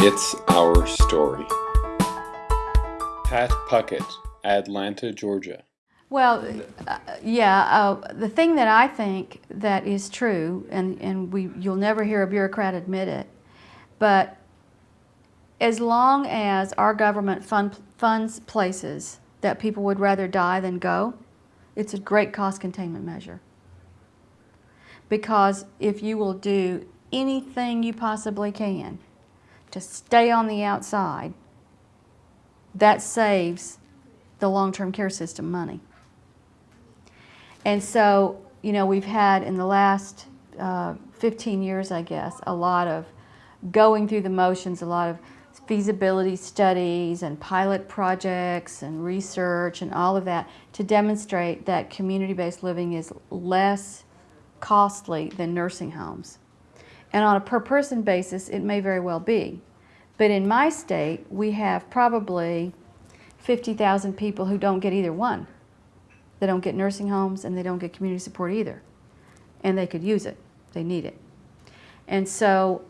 It's Our Story. Pat Puckett, Atlanta, Georgia. Well, uh, yeah, uh, the thing that I think that is true, and, and we, you'll never hear a bureaucrat admit it, but as long as our government fund, funds places that people would rather die than go, it's a great cost containment measure. Because if you will do anything you possibly can to stay on the outside, that saves the long-term care system money. And so, you know, we've had in the last uh, 15 years, I guess, a lot of going through the motions, a lot of feasibility studies and pilot projects and research and all of that to demonstrate that community-based living is less costly than nursing homes. And on a per person basis, it may very well be. But in my state, we have probably 50,000 people who don't get either one. They don't get nursing homes and they don't get community support either. And they could use it. They need it. And so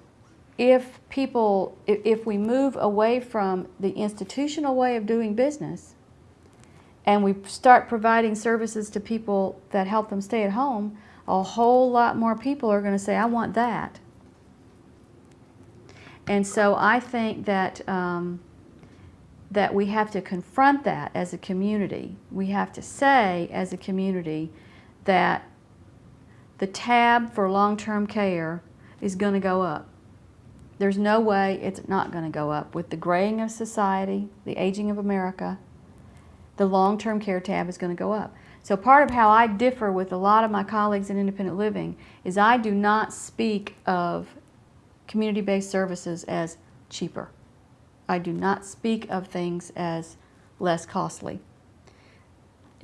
if people, if, if we move away from the institutional way of doing business and we start providing services to people that help them stay at home, a whole lot more people are going to say, I want that. And so I think that, um, that we have to confront that as a community. We have to say as a community that the tab for long-term care is going to go up. There's no way it's not going to go up. With the graying of society, the aging of America, the long-term care tab is going to go up. So part of how I differ with a lot of my colleagues in independent living is I do not speak of community-based services as cheaper. I do not speak of things as less costly.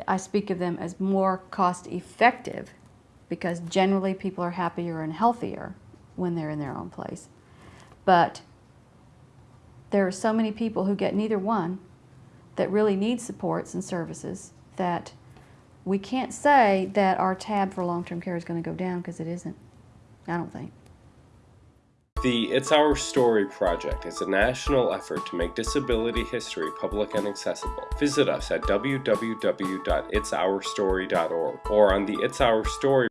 I speak of them as more cost effective because generally people are happier and healthier when they're in their own place. But there are so many people who get neither one that really need supports and services that we can't say that our tab for long-term care is going to go down because it isn't. I don't think. The It's Our Story project is a national effort to make disability history public and accessible. Visit us at www.itsourstory.org or on the It's Our Story